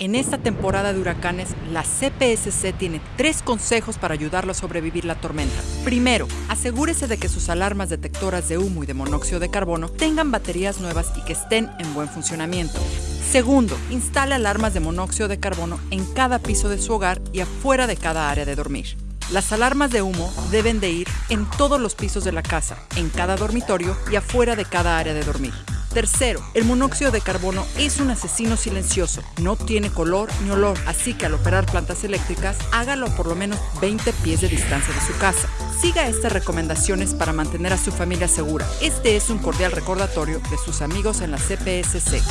En esta temporada de huracanes, la CPSC tiene tres consejos para ayudarlo a sobrevivir la tormenta. Primero, asegúrese de que sus alarmas detectoras de humo y de monóxido de carbono tengan baterías nuevas y que estén en buen funcionamiento. Segundo, instale alarmas de monóxido de carbono en cada piso de su hogar y afuera de cada área de dormir. Las alarmas de humo deben de ir en todos los pisos de la casa, en cada dormitorio y afuera de cada área de dormir. Tercero, el monóxido de carbono es un asesino silencioso, no tiene color ni olor, así que al operar plantas eléctricas, hágalo por lo menos 20 pies de distancia de su casa. Siga estas recomendaciones para mantener a su familia segura. Este es un cordial recordatorio de sus amigos en la CPSC.